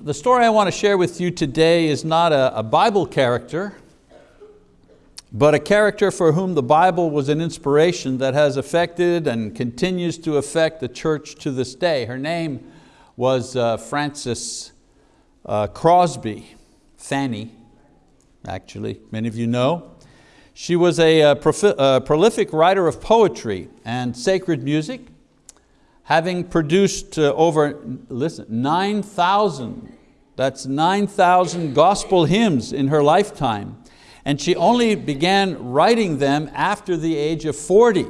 the story I want to share with you today is not a, a Bible character, but a character for whom the Bible was an inspiration that has affected and continues to affect the church to this day. Her name was uh, Frances uh, Crosby, Fanny, actually, many of you know. She was a, a, a prolific writer of poetry and sacred music, having produced uh, over, listen, 9,000, that's 9,000 gospel hymns in her lifetime. And she only began writing them after the age of 40.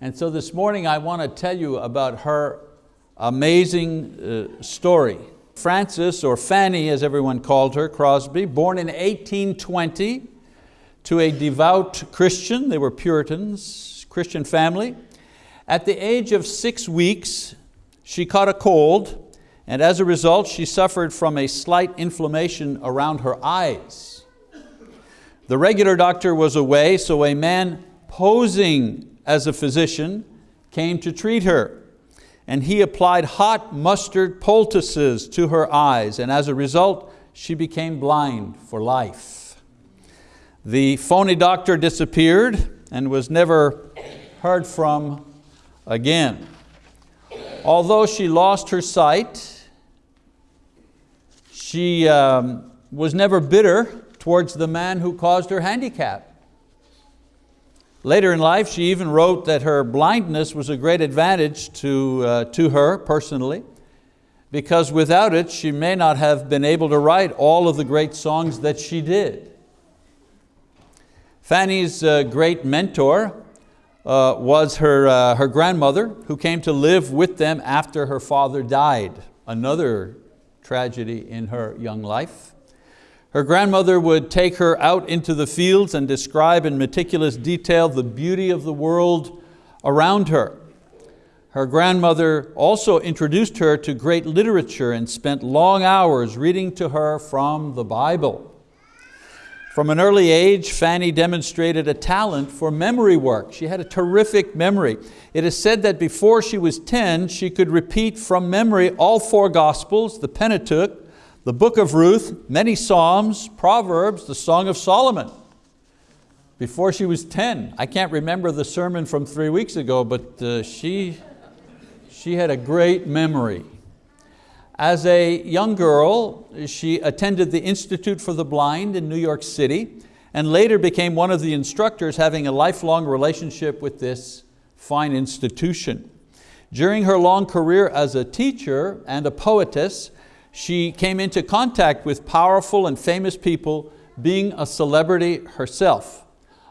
And so this morning I want to tell you about her amazing uh, story. Frances, or Fanny as everyone called her, Crosby, born in 1820 to a devout Christian, they were Puritans, Christian family. At the age of six weeks, she caught a cold, and as a result, she suffered from a slight inflammation around her eyes. The regular doctor was away, so a man posing as a physician came to treat her. And he applied hot mustard poultices to her eyes, and as a result, she became blind for life. The phony doctor disappeared and was never heard from again. Although she lost her sight, she um, was never bitter towards the man who caused her handicap. Later in life, she even wrote that her blindness was a great advantage to, uh, to her personally, because without it, she may not have been able to write all of the great songs that she did. Fanny's uh, great mentor uh, was her, uh, her grandmother who came to live with them after her father died. Another tragedy in her young life. Her grandmother would take her out into the fields and describe in meticulous detail the beauty of the world around her. Her grandmother also introduced her to great literature and spent long hours reading to her from the Bible. From an early age, Fanny demonstrated a talent for memory work. She had a terrific memory. It is said that before she was 10, she could repeat from memory all four Gospels, the Pentateuch, the book of Ruth, many Psalms, Proverbs, the Song of Solomon. Before she was 10. I can't remember the sermon from three weeks ago, but uh, she, she had a great memory. As a young girl, she attended the Institute for the Blind in New York City and later became one of the instructors having a lifelong relationship with this fine institution. During her long career as a teacher and a poetess, she came into contact with powerful and famous people, being a celebrity herself.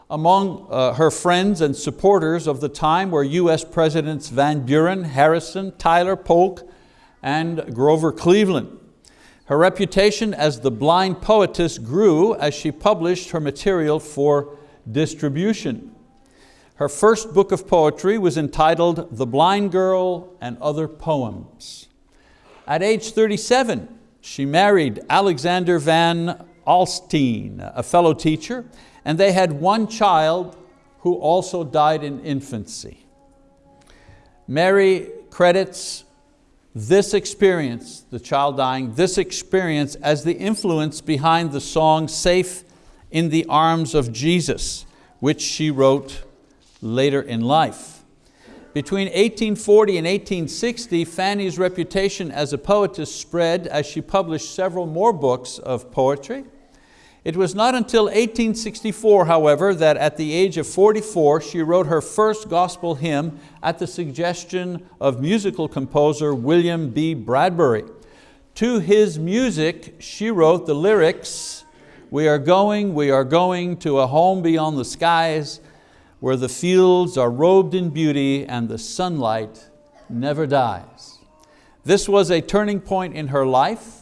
Among uh, her friends and supporters of the time were US Presidents Van Buren, Harrison, Tyler Polk, and Grover Cleveland. Her reputation as the blind poetess grew as she published her material for distribution. Her first book of poetry was entitled The Blind Girl and Other Poems. At age 37, she married Alexander Van Alstyne, a fellow teacher, and they had one child who also died in infancy. Mary credits this experience, the child dying, this experience as the influence behind the song Safe in the Arms of Jesus, which she wrote later in life. Between 1840 and 1860, Fanny's reputation as a poetess spread as she published several more books of poetry. It was not until 1864, however, that at the age of 44, she wrote her first gospel hymn at the suggestion of musical composer William B. Bradbury. To his music, she wrote the lyrics, we are going, we are going to a home beyond the skies where the fields are robed in beauty and the sunlight never dies. This was a turning point in her life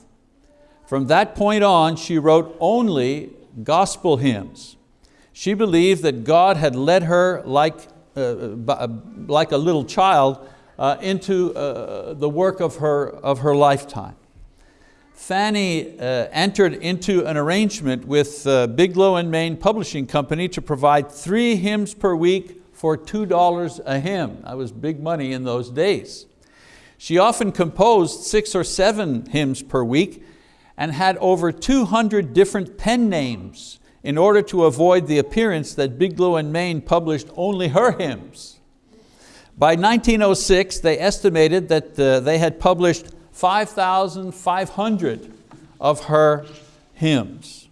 from that point on, she wrote only gospel hymns. She believed that God had led her like, uh, uh like a little child uh, into uh, the work of her, of her lifetime. Fanny uh, entered into an arrangement with uh, Biglow and Main Publishing Company to provide three hymns per week for $2 a hymn. That was big money in those days. She often composed six or seven hymns per week and had over 200 different pen names in order to avoid the appearance that Biglow and Main published only her hymns. By 1906, they estimated that uh, they had published 5,500 of her hymns.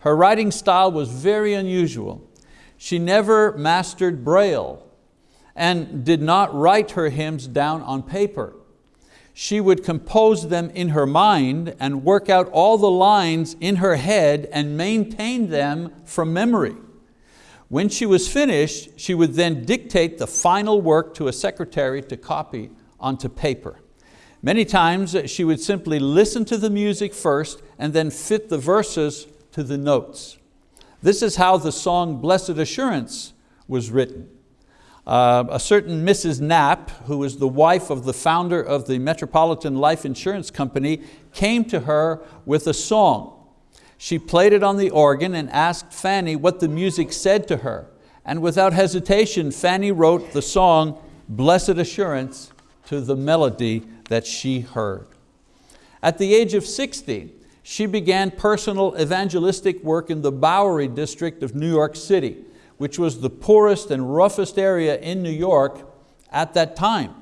Her writing style was very unusual. She never mastered Braille and did not write her hymns down on paper. She would compose them in her mind and work out all the lines in her head and maintain them from memory. When she was finished, she would then dictate the final work to a secretary to copy onto paper. Many times uh, she would simply listen to the music first and then fit the verses to the notes. This is how the song Blessed Assurance was written. Uh, a certain Mrs. Knapp, who was the wife of the founder of the Metropolitan Life Insurance Company, came to her with a song. She played it on the organ and asked Fanny what the music said to her. And without hesitation, Fanny wrote the song, Blessed Assurance, to the melody that she heard. At the age of 60, she began personal evangelistic work in the Bowery district of New York City, which was the poorest and roughest area in New York at that time.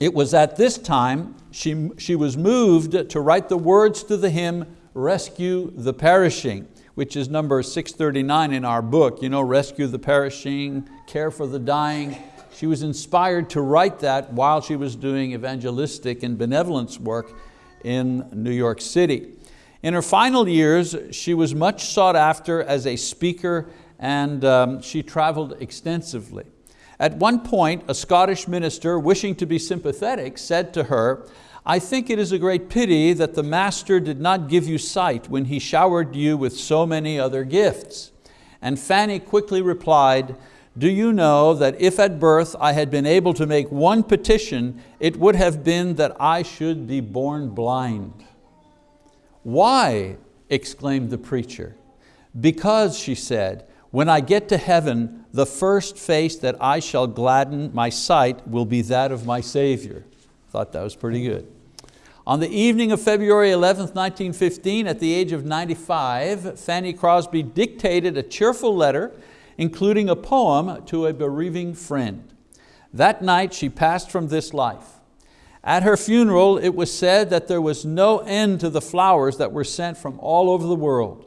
It was at this time she, she was moved to write the words to the hymn, Rescue the Perishing, which is number 639 in our book. You know, rescue the perishing, care for the dying. She was inspired to write that while she was doing evangelistic and benevolence work in New York City. In her final years, she was much sought after as a speaker and um, she traveled extensively. At one point, a Scottish minister, wishing to be sympathetic, said to her, I think it is a great pity that the Master did not give you sight when He showered you with so many other gifts. And Fanny quickly replied, do you know that if at birth I had been able to make one petition, it would have been that I should be born blind? Why, exclaimed the preacher. Because, she said, when I get to heaven, the first face that I shall gladden my sight will be that of my Savior. Thought that was pretty good. On the evening of February 11th, 1915, at the age of 95, Fanny Crosby dictated a cheerful letter including a poem to a bereaving friend. That night she passed from this life. At her funeral, it was said that there was no end to the flowers that were sent from all over the world.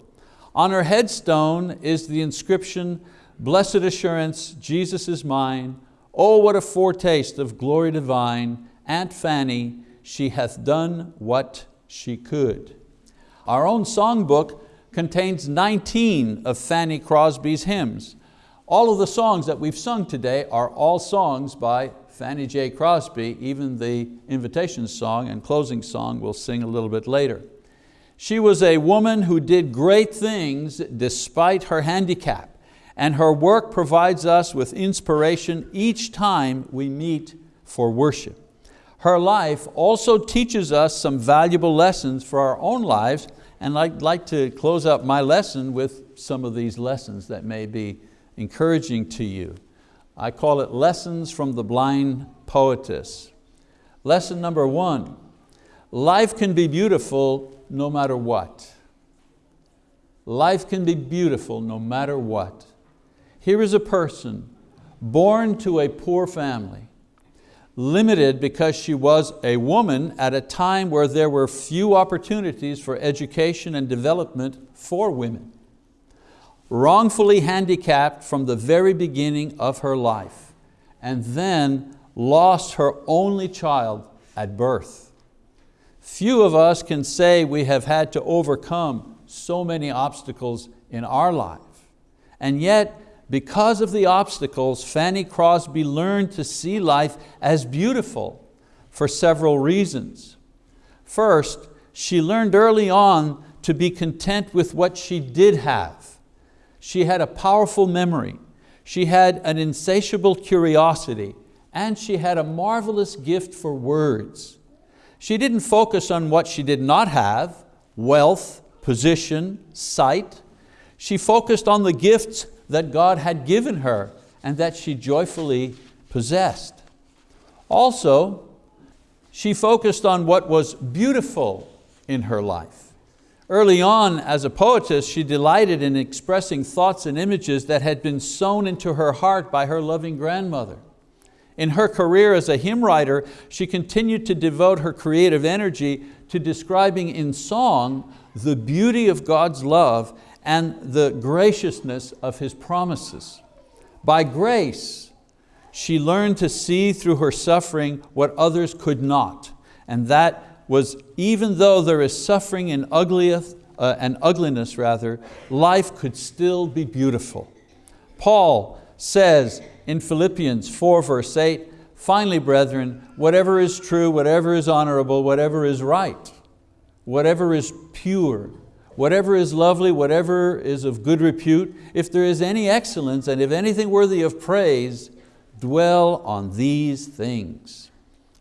On her headstone is the inscription, Blessed assurance, Jesus is mine. Oh, what a foretaste of glory divine. Aunt Fanny, she hath done what she could. Our own songbook contains 19 of Fanny Crosby's hymns. All of the songs that we've sung today are all songs by Fanny J. Crosby, even the invitation song and closing song we'll sing a little bit later. She was a woman who did great things despite her handicap, and her work provides us with inspiration each time we meet for worship. Her life also teaches us some valuable lessons for our own lives and I'd like to close up my lesson with some of these lessons that may be encouraging to you. I call it Lessons from the Blind Poetess. Lesson number one, life can be beautiful no matter what. Life can be beautiful no matter what. Here is a person born to a poor family, limited because she was a woman at a time where there were few opportunities for education and development for women. Wrongfully handicapped from the very beginning of her life, and then lost her only child at birth. Few of us can say we have had to overcome so many obstacles in our life. And yet, because of the obstacles, Fanny Crosby learned to see life as beautiful for several reasons. First, she learned early on to be content with what she did have. She had a powerful memory, she had an insatiable curiosity, and she had a marvelous gift for words. She didn't focus on what she did not have, wealth, position, sight. She focused on the gifts that God had given her and that she joyfully possessed. Also, she focused on what was beautiful in her life. Early on, as a poetess, she delighted in expressing thoughts and images that had been sown into her heart by her loving grandmother. In her career as a hymn writer, she continued to devote her creative energy to describing in song the beauty of God's love and the graciousness of His promises. By grace, she learned to see through her suffering what others could not, and that was even though there is suffering and, uh, and ugliness, rather, life could still be beautiful. Paul says in Philippians 4 verse 8, finally brethren, whatever is true, whatever is honorable, whatever is right, whatever is pure, whatever is lovely, whatever is of good repute, if there is any excellence and if anything worthy of praise, dwell on these things.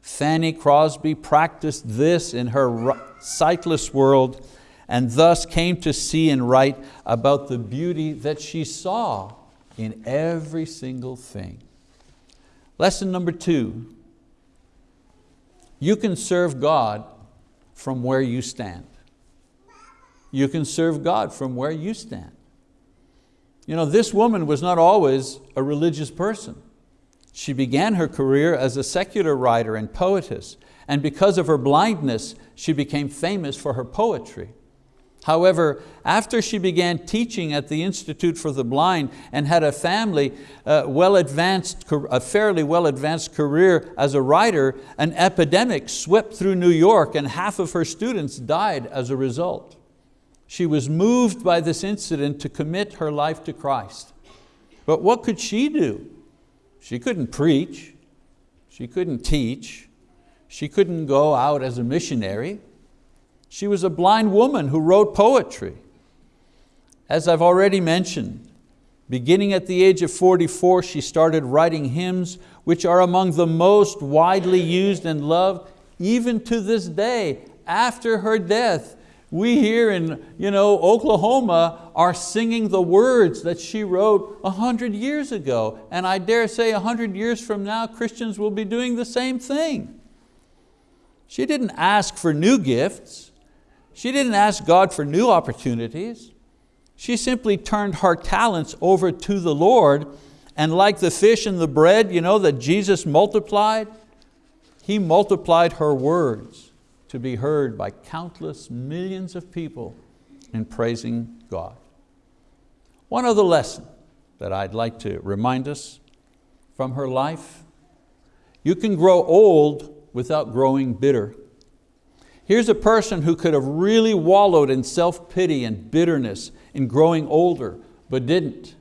Fanny Crosby practiced this in her sightless world and thus came to see and write about the beauty that she saw in every single thing. Lesson number two, you can serve God from where you stand. You can serve God from where you stand. You know, this woman was not always a religious person. She began her career as a secular writer and poetess, and because of her blindness, she became famous for her poetry. However, after she began teaching at the Institute for the Blind and had a family, uh, well advanced, a fairly well advanced career as a writer, an epidemic swept through New York and half of her students died as a result. She was moved by this incident to commit her life to Christ. But what could she do? She couldn't preach, she couldn't teach, she couldn't go out as a missionary. She was a blind woman who wrote poetry. As I've already mentioned, beginning at the age of 44, she started writing hymns which are among the most widely used and loved even to this day after her death we here in you know, Oklahoma are singing the words that she wrote a hundred years ago. And I dare say a hundred years from now, Christians will be doing the same thing. She didn't ask for new gifts. She didn't ask God for new opportunities. She simply turned her talents over to the Lord and like the fish and the bread you know, that Jesus multiplied, He multiplied her words to be heard by countless millions of people in praising God. One other lesson that I'd like to remind us from her life, you can grow old without growing bitter. Here's a person who could have really wallowed in self-pity and bitterness in growing older, but didn't.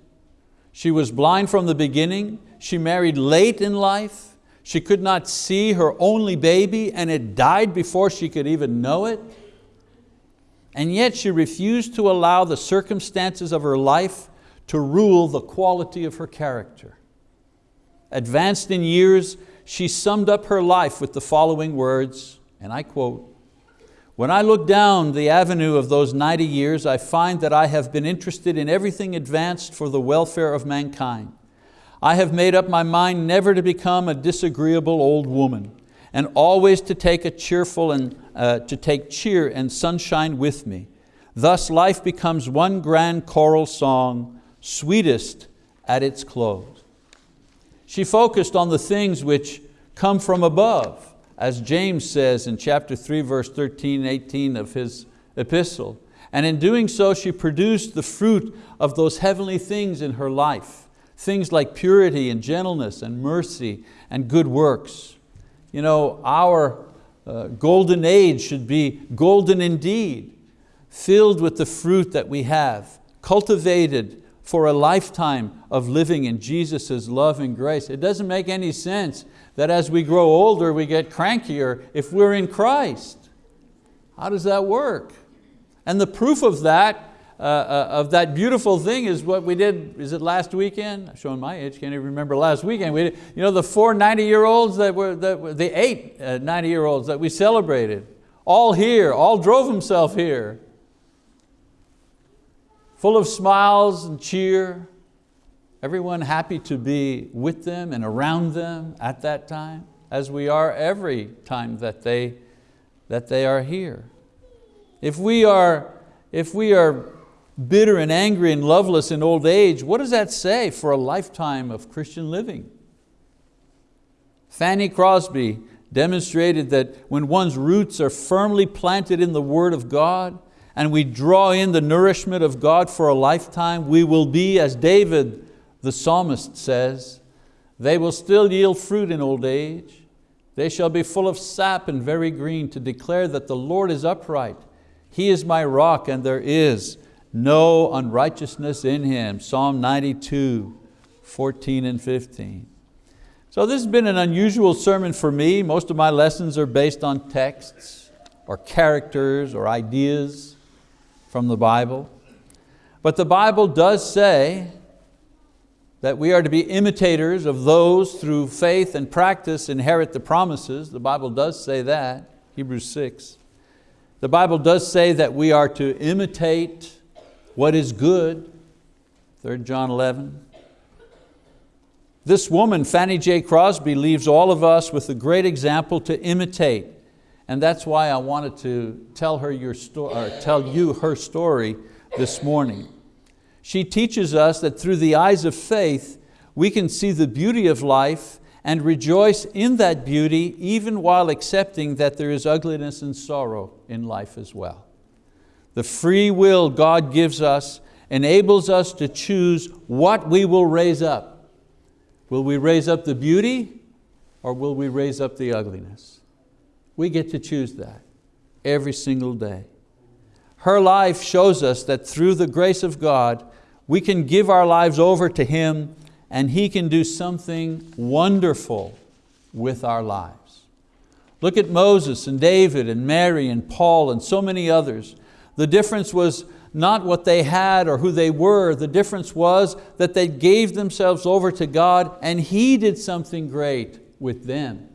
She was blind from the beginning, she married late in life, she could not see her only baby and it died before she could even know it. And yet she refused to allow the circumstances of her life to rule the quality of her character. Advanced in years, she summed up her life with the following words, and I quote, when I look down the avenue of those 90 years, I find that I have been interested in everything advanced for the welfare of mankind. I have made up my mind never to become a disagreeable old woman and always to take a cheerful and uh, to take cheer and sunshine with me. Thus life becomes one grand choral song, sweetest at its close. She focused on the things which come from above, as James says in chapter 3, verse 13 and 18 of his epistle. And in doing so, she produced the fruit of those heavenly things in her life. Things like purity and gentleness and mercy and good works. You know, our uh, golden age should be golden indeed, filled with the fruit that we have, cultivated for a lifetime of living in Jesus' love and grace. It doesn't make any sense that as we grow older, we get crankier if we're in Christ. How does that work? And the proof of that uh, uh, of that beautiful thing is what we did, is it last weekend? I'm showing my age, can't even remember last weekend. We did, you know, the four 90 year olds that were, that were the eight uh, 90 year olds that we celebrated, all here, all drove himself here. Full of smiles and cheer, everyone happy to be with them and around them at that time. as we are every time that they, that they are here. If we are, if we are bitter and angry and loveless in old age, what does that say for a lifetime of Christian living? Fanny Crosby demonstrated that when one's roots are firmly planted in the word of God and we draw in the nourishment of God for a lifetime, we will be, as David the psalmist says, they will still yield fruit in old age. They shall be full of sap and very green to declare that the Lord is upright. He is my rock and there is no unrighteousness in Him. Psalm 92, 14 and 15. So this has been an unusual sermon for me. Most of my lessons are based on texts or characters or ideas from the Bible. But the Bible does say that we are to be imitators of those through faith and practice inherit the promises. The Bible does say that, Hebrews 6. The Bible does say that we are to imitate what is good, 3 John 11. This woman, Fanny J. Crosby, leaves all of us with a great example to imitate. And that's why I wanted to tell, her your story, or tell you her story this morning. She teaches us that through the eyes of faith, we can see the beauty of life and rejoice in that beauty even while accepting that there is ugliness and sorrow in life as well. The free will God gives us enables us to choose what we will raise up Will we raise up the beauty or will we raise up the ugliness? We get to choose that every single day. Her life shows us that through the grace of God, we can give our lives over to Him and He can do something wonderful with our lives. Look at Moses and David and Mary and Paul and so many others. The difference was not what they had or who they were. The difference was that they gave themselves over to God and He did something great with them.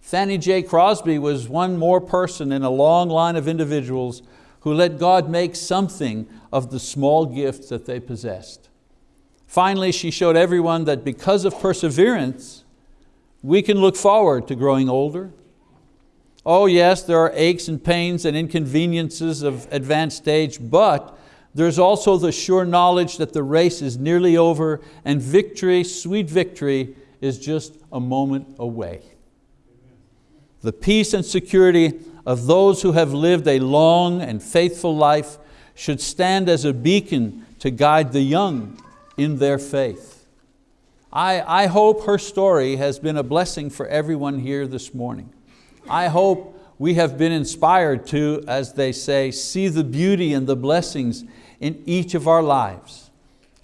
Fanny J. Crosby was one more person in a long line of individuals who let God make something of the small gifts that they possessed. Finally, she showed everyone that because of perseverance, we can look forward to growing older, Oh yes, there are aches and pains and inconveniences of advanced age, but there's also the sure knowledge that the race is nearly over and victory, sweet victory, is just a moment away. The peace and security of those who have lived a long and faithful life should stand as a beacon to guide the young in their faith. I, I hope her story has been a blessing for everyone here this morning. I hope we have been inspired to, as they say, see the beauty and the blessings in each of our lives.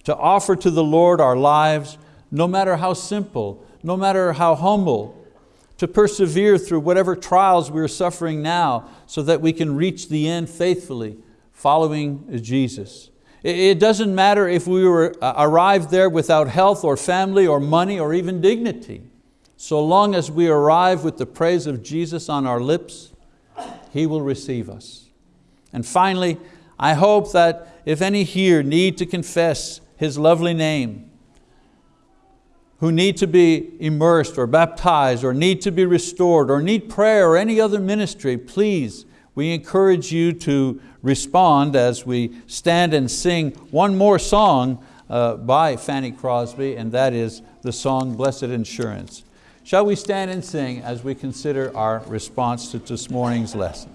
To offer to the Lord our lives, no matter how simple, no matter how humble, to persevere through whatever trials we're suffering now so that we can reach the end faithfully, following Jesus. It doesn't matter if we were uh, arrived there without health or family or money or even dignity. So long as we arrive with the praise of Jesus on our lips, He will receive us. And finally, I hope that if any here need to confess His lovely name, who need to be immersed or baptized or need to be restored or need prayer or any other ministry, please, we encourage you to respond as we stand and sing one more song uh, by Fanny Crosby, and that is the song Blessed Assurance. Shall we stand and sing as we consider our response to this morning's lesson?